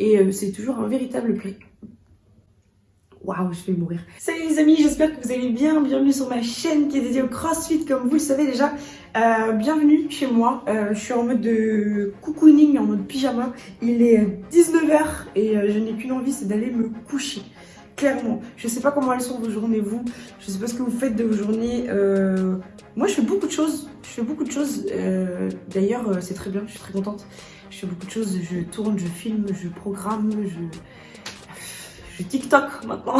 Et euh, c'est toujours un véritable plaisir. Waouh, je vais mourir. Salut les amis, j'espère que vous allez bien. Bienvenue sur ma chaîne qui est dédiée au CrossFit, comme vous le savez déjà. Euh, bienvenue chez moi. Euh, je suis en mode de cocooning, en mode pyjama. Il est 19h et je n'ai qu'une envie, c'est d'aller me coucher. Clairement. Je sais pas comment elles sont vos journées, vous. Je sais pas ce que vous faites de vos journées. Moi, je fais beaucoup de choses. Je fais beaucoup de choses. D'ailleurs, c'est très bien, je suis très contente. Je fais beaucoup de choses, je tourne, je filme, je programme, je... Je TikTok maintenant.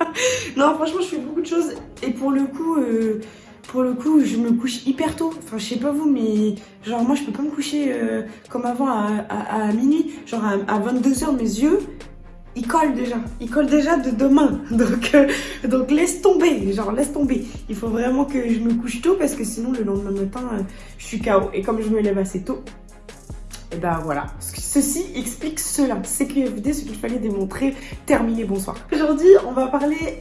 non, franchement, je fais beaucoup de choses. Et pour le coup, euh, pour le coup, je me couche hyper tôt. Enfin, je sais pas vous, mais genre, moi, je peux pas me coucher euh, comme avant à, minuit. Genre, à, 22h, mes yeux, ils collent déjà. Ils collent déjà de demain. Donc, euh, donc laisse tomber. Genre, laisse tomber. Il faut vraiment que je me couche tôt parce que sinon, le lendemain matin, je suis KO. Et comme je me lève assez tôt, et ben voilà, ceci explique cela. C'est CQFD, ce qu'il fallait démontrer. Terminé, bonsoir. Aujourd'hui, on va parler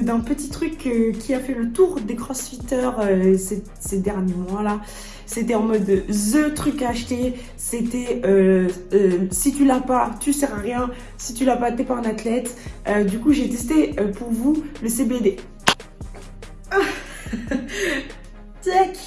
d'un petit truc euh, qui a fait le tour des crossfitters euh, ces, derniers mois-là. C'était en mode the truc à acheter. C'était euh, si tu l'as pas, tu sers à rien. Si tu l'as pas, t'es pas un athlète. du coup, j'ai testé pour vous le CBD. Ah. Tac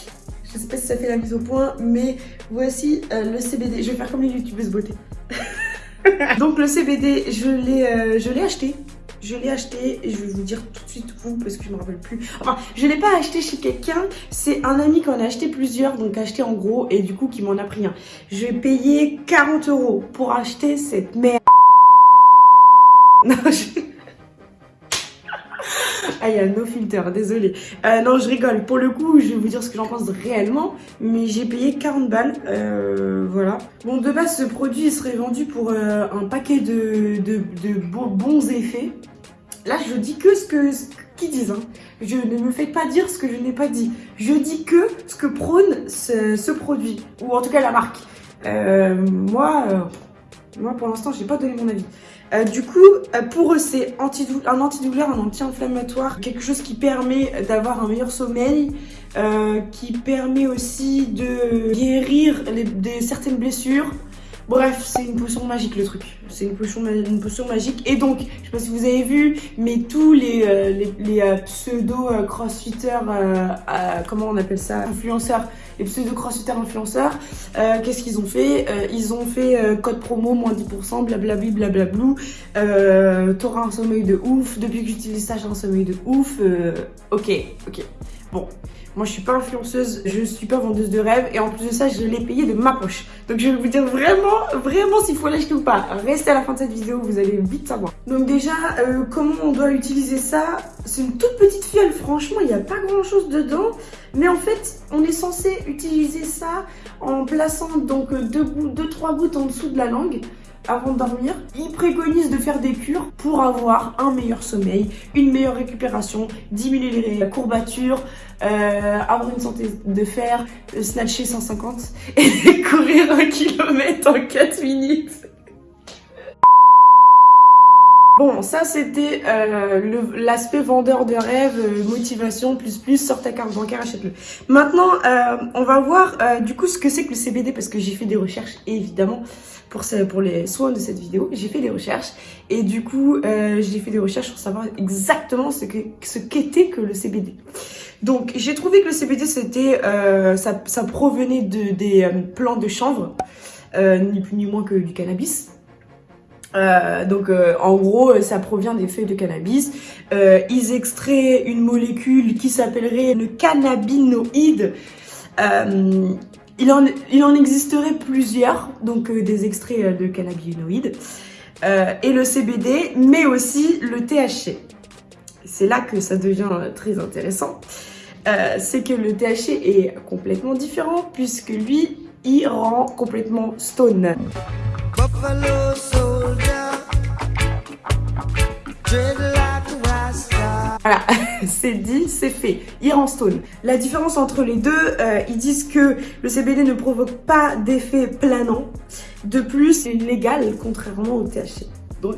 pas si ça fait la mise au point, mais voici euh, le CBD. Je vais faire comme les youtubeuses beauté. Donc le CBD, euh, je l'ai acheté. Je l'ai acheté et je vais vous dire tout de suite où parce que je me rappelle plus. Enfin, je l'ai pas acheté chez quelqu'un. C'est un ami qui en a acheté plusieurs, donc acheté en gros et du coup qui m'en a pris un. Je vais payer 40 euros pour acheter cette merde. Non, je... Il y a no filter, désolé. Euh, non, je rigole. Pour le coup, je vais vous dire ce que j'en pense réellement, mais j'ai payé 40 balles, euh, voilà. Bon, de base, ce produit serait vendu pour euh, un paquet de, de, bons effets. Là, je dis que ce que qu'ils disent. Hein. Je ne me fais pas dire ce que je n'ai pas dit. Je dis que ce que prône ce, produit, ou en tout cas la marque. moi, moi, pour l'instant, je n'ai pas donné mon avis. Euh, du coup, euh, pour eux, c'est un antidouleur, un anti-inflammatoire, quelque chose qui permet d'avoir un meilleur sommeil, euh, qui permet aussi de guérir certaines blessures. Bref, c'est une potion magique le truc. C'est une potion, une potion magique. Et donc, je sais pas si vous avez vu, mais tous les, les, pseudo-crossfitters, comment on appelle ça? Influenceurs les pseudo-crossfitters influenceurs, euh, qu'est-ce qu'ils ont fait? Euh, Ils ont fait euh, code promo, moins 10%, blablabli, blablablou. T'auras un sommeil de ouf. Depuis que j'utilise ça, j'ai un sommeil de ouf. ok, ok. Bon, moi, je suis pas influenceuse, je suis pas vendeuse de rêves et en plus de ça, je l'ai payé de ma poche. Donc, je vais vous dire vraiment, vraiment s'il faut l'acheter ou pas. Restez à la fin de cette vidéo, vous allez vite savoir. Donc déjà, comment on doit utiliser ça? C'est une toute petite fiole, franchement, il n'y a pas grand chose dedans. Mais en fait, on est censé utiliser ça en plaçant donc 2-3 deux, trois gouttes en dessous de la langue avant de dormir. Il préconise de faire des cures pour avoir un meilleur sommeil, une meilleure récupération, diminuer les courbatures, euh, avoir une santé de fer, snatcher 150 et courir un kilomètre en 4 minutes. Bon, ça c'était euh, l'aspect vendeur de rêve, euh, motivation, plus plus, sort ta carte bancaire, achète-le. Maintenant, euh, on va voir du coup ce que c'est que le CBD parce que j'ai fait des recherches évidemment pour, pour les soins de cette vidéo. J'ai fait des recherches et du coup, j'ai fait des recherches pour savoir exactement ce qu'était ce que le CBD. Donc, j'ai trouvé que le CBD, c'était, ça, ça, provenait de, des plantes de chanvre, ni plus ni moins que du cannabis. Euh, donc euh, en gros ça provient des feuilles de cannabis. Euh, ils extraient une molécule qui s'appellerait le cannabinoïde. Il, en, il en existerait plusieurs, donc des extraits de cannabinoïdes. et le CBD, mais aussi le THC. C'est là que ça devient très intéressant. C'est que le THC est complètement différent puisque lui, il rend complètement stone. Voilà, c'est dit, c'est fait. Iran Stone. La différence entre les deux, euh, ils disent que le CBD ne provoque pas d'effet planant. De plus, c'est légal contrairement au THC. Donc,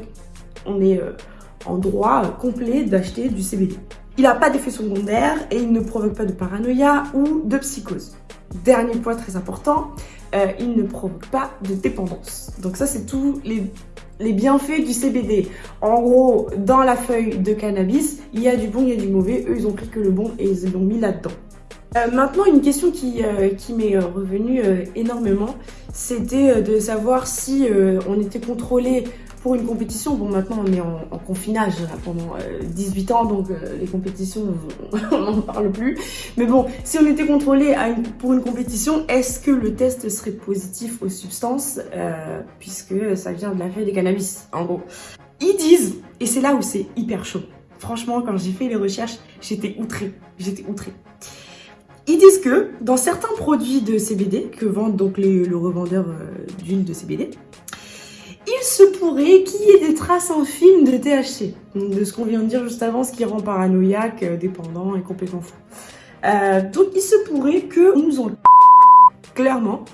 on est euh, en droit complet d'acheter du CBD. Il n'a pas d'effet secondaire et il ne provoque pas de paranoïa ou de psychose. Dernier point très important, euh, il ne provoque pas de dépendance. Donc ça, c'est tous les bienfaits du CBD. En gros, dans la feuille de cannabis, il y a du bon, il y a du mauvais. Eux, ils ont pris que le bon et ils l'ont mis là-dedans. Euh, maintenant, une question qui, euh, m'est revenue énormément, c'était de savoir si on était contrôlé pour une compétition. Bon, maintenant, on est en, confinage pendant 18 ans, donc les compétitions, on n'en parle plus. Mais bon, si on était contrôlé pour une compétition, est-ce que le test serait positif aux substances Puisque ça vient de la feuille des cannabis, en gros? Ils disent, et c'est là où c'est hyper chaud. Franchement, quand j'ai fait les recherches, j'étais outrée. J'étais outrée. Ils disent que dans certains produits de CBD que vendent donc le revendeur euh, d'huile de CBD, il se pourrait qu'il y ait des traces infimes de THC. de ce qu'on vient de dire juste avant, ce qui rend paranoïaque, euh, dépendant et complètement fou. Euh, donc il se pourrait que nous en clairement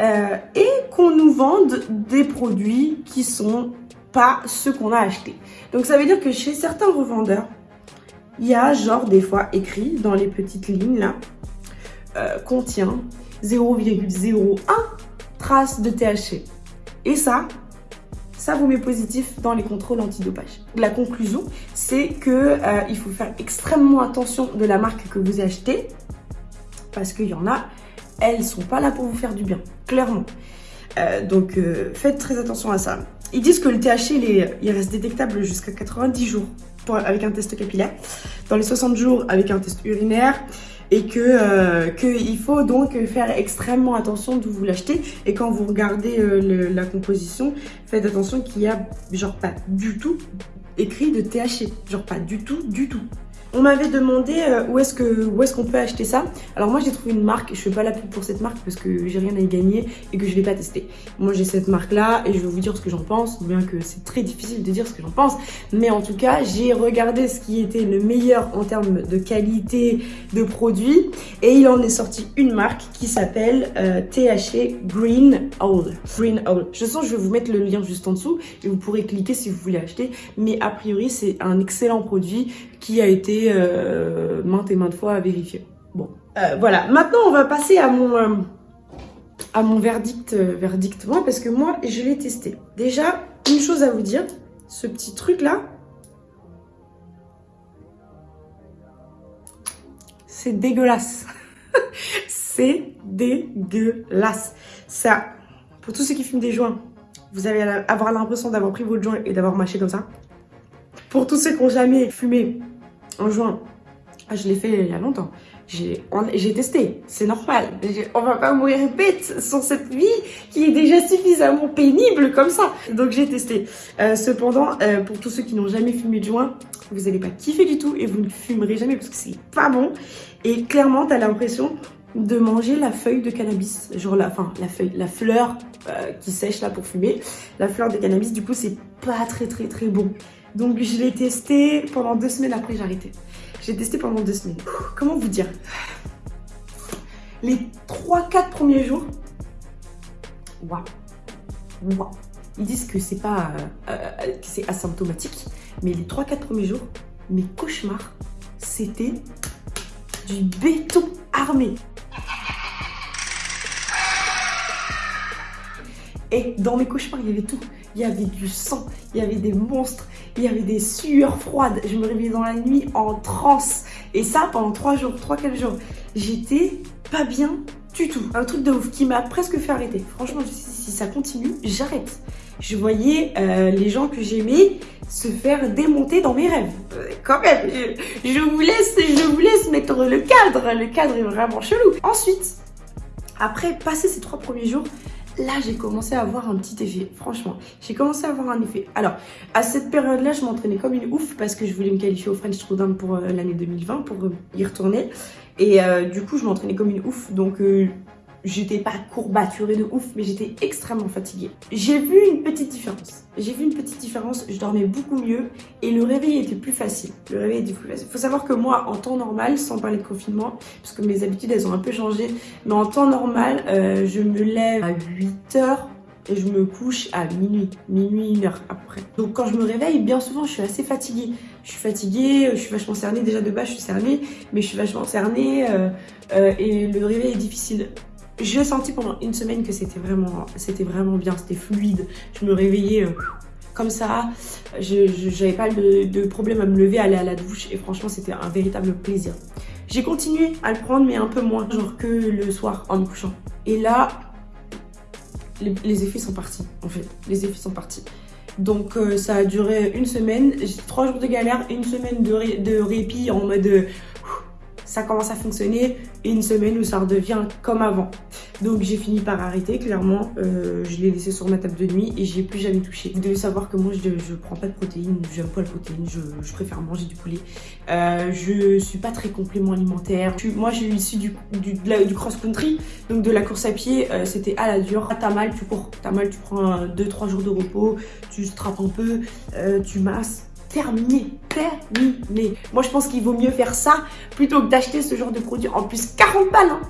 et qu'on nous vende des produits qui sont pas ceux qu'on a achetés. Donc ça veut dire que chez certains revendeurs, il y a genre des fois écrit dans les petites lignes là, euh, contient 0,01 traces de THC. Et ça, ça vous met positif dans les contrôles antidopage. La conclusion, c'est que euh, faut faire extrêmement attention de la marque que vous achetez parce qu'il y en a, elles sont pas là pour vous faire du bien, clairement. Euh, donc faites très attention à ça. Ils disent que le THC, il, il reste détectable jusqu'à 90 jours avec un test capillaire, dans les 60 jours avec un test urinaire, et que euh, qu'il faut donc faire extrêmement attention d'où vous l'achetez et quand vous regardez euh, la composition faites attention qu'il y a genre pas du tout écrit de THC genre pas du tout du tout on m'avait demandé euh, où est-ce qu'on peut acheter ça. Alors moi j'ai trouvé une marque, je fais pas la pub pour cette marque parce que j'ai rien à y gagner et que je l'ai pas testé. Moi j'ai cette marque là et je vais vous dire ce que j'en pense, bien que c'est très difficile de dire ce que j'en pense, mais en tout cas j'ai regardé ce qui était le meilleur en termes de qualité de produit et il en est sorti une marque qui s'appelle euh, THC Green Owl. Green Owl. Je sens que je vais vous mettre le lien juste en dessous et vous pourrez cliquer si vous voulez acheter, mais a priori c'est un excellent produit qui a été euh, maintes et maintes fois à vérifier. Bon, euh, voilà. Maintenant, on va passer à mon, euh, à mon verdict, verdict moi, parce que moi, je l'ai testé. Déjà, une chose à vous dire, ce petit truc-là, c'est dégueulasse. c'est dégueulasse. Ça, pour tous ceux qui fument des joints, vous allez avoir l'impression d'avoir pris votre joint et d'avoir mâché comme ça. Pour tous ceux qui n'ont jamais fumé en juin. Ah, je l'ai fait il y a longtemps. J'ai testé, c'est normal. On va pas mourir bête sur cette vie qui est déjà suffisamment pénible comme ça. Donc j'ai testé. Euh, cependant, euh, pour tous ceux qui n'ont jamais fumé de joint, vous n'allez pas kiffer du tout et vous ne fumerez jamais parce que c'est pas bon. Et clairement, tu as l'impression de manger la feuille de cannabis. Genre la, enfin, la feuille, la fleur euh, qui sèche là pour fumer. La fleur de cannabis, du coup, c'est pas très très très bon. Donc je l'ai testé pendant deux semaines après j'ai arrêté. J'ai testé pendant deux semaines. Comment vous dire? Les 3-4 premiers jours, waouh, waouh. Ils disent que c'est pas, euh, euh, c'est asymptomatique, mais les 3-4 premiers jours, mes cauchemars, c'était du béton armé. Et dans mes cauchemars, il y avait tout. Il y avait du sang, il y avait des monstres, il y avait des sueurs froides. Je me réveillais dans la nuit en transe. Et ça pendant 3 jours, 3-4 jours. J'étais pas bien du tout. Un truc de ouf qui m'a presque fait arrêter. Franchement, si ça continue, j'arrête. Je voyais euh, les gens que j'aimais se faire démonter dans mes rêves. Euh, quand même, je, vous laisse, je vous laisse mettre le cadre. Le cadre est vraiment chelou. Ensuite, après passer ces trois premiers jours, là j'ai commencé à avoir un petit effet, franchement. J'ai commencé à avoir un effet. Alors, à cette période-là, je m'entraînais comme une ouf parce que je voulais me qualifier au French Throwdown pour euh, l'année 2020, pour euh, y retourner. Et euh, du coup, je m'entraînais comme une ouf, donc j'étais pas courbaturée de ouf, mais j'étais extrêmement fatiguée. J'ai vu une petite différence. J'ai vu une petite différence, je dormais beaucoup mieux et le réveil était plus facile. Le réveil était plus facile. Faut savoir que moi, en temps normal, sans parler de confinement, parce que mes habitudes, elles ont un peu changé, mais en temps normal, euh, je me lève à 8 heures et je me couche à minuit, minuit, une heure après. Donc quand je me réveille, bien souvent, je suis assez fatiguée. Je suis fatiguée, je suis vachement cernée, déjà de base, je suis cernée, mais je suis vachement cernée euh, euh, et le réveil est difficile J'ai senti pendant une semaine que c'était vraiment, vraiment bien, c'était fluide. Je me réveillais... Euh, comme ça, je n'avais pas de, problème à me lever, à aller à la douche et franchement c'était un véritable plaisir. J'ai continué à le prendre mais un peu moins, genre que le soir en me couchant. Et là, les, effets sont partis en fait, les effets sont partis. Donc euh, ça a duré une semaine, trois jours de galère, une semaine de, de répit en mode ça commence à fonctionner et une semaine où ça redevient comme avant. Donc j'ai fini par arrêter, clairement. Euh, je l'ai laissé sur ma table de nuit et j'ai plus jamais touché. Vous devez savoir que moi je, je prends pas de protéines, j'aime pas la protéine, je, préfère manger du poulet. Euh, je suis pas très complément alimentaire. moi je suis issu du, cross-country, donc de la course à pied, euh, c'était à la dure. T'as mal, tu cours, t'as mal, tu prends 2-3 jours de repos, tu strappes un peu, tu masses terminé, terminé. Moi, je pense qu'il vaut mieux faire ça plutôt que d'acheter ce genre de produit. En plus, 40 balles, hein.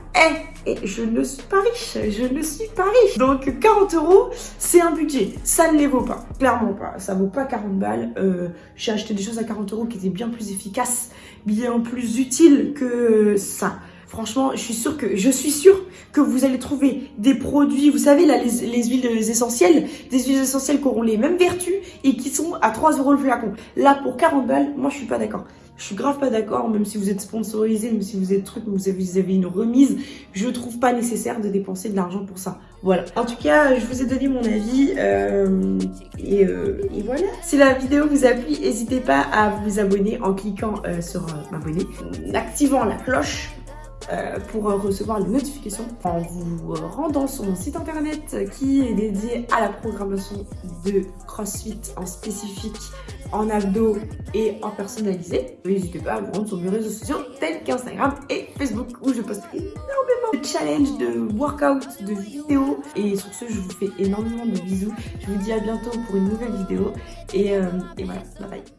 Eh, et je ne suis pas riche, je ne suis pas riche. Donc, 40 euros, c'est un budget. Ça ne les vaut pas, clairement pas. Ça vaut pas 40 balles. Euh, J'ai acheté des choses à 40 euros qui étaient bien plus efficaces, bien plus utiles que ça. Franchement, je suis sûre que je suis sûre que vous allez trouver des produits, vous savez là, les, huiles essentielles, des huiles essentielles qui auront les mêmes vertus et qui sont à 3 euros le flacon. Là, pour 40 balles, moi je suis pas d'accord. Je suis grave pas d'accord, même si vous êtes sponsorisé, même si vous êtes truc, vous avez, une remise, je trouve pas nécessaire de dépenser de l'argent pour ça. Voilà. En tout cas, je vous ai donné mon avis euh, et, euh, et, voilà. Si la vidéo vous a plu, n'hésitez pas à vous abonner en cliquant euh, sur m'abonner, en activant la cloche euh, pour recevoir les notifications en vous rendant sur mon site internet qui est dédié à la programmation de CrossFit en spécifique, en abdos et en personnalisé. N'hésitez pas à vous rendre sur mes réseaux sociaux tels qu'Instagram et Facebook où je poste énormément de challenges, de workouts, de vidéos. Et sur ce, je vous fais énormément de bisous. Je vous dis à bientôt pour une nouvelle vidéo et, euh, et voilà, bye bye.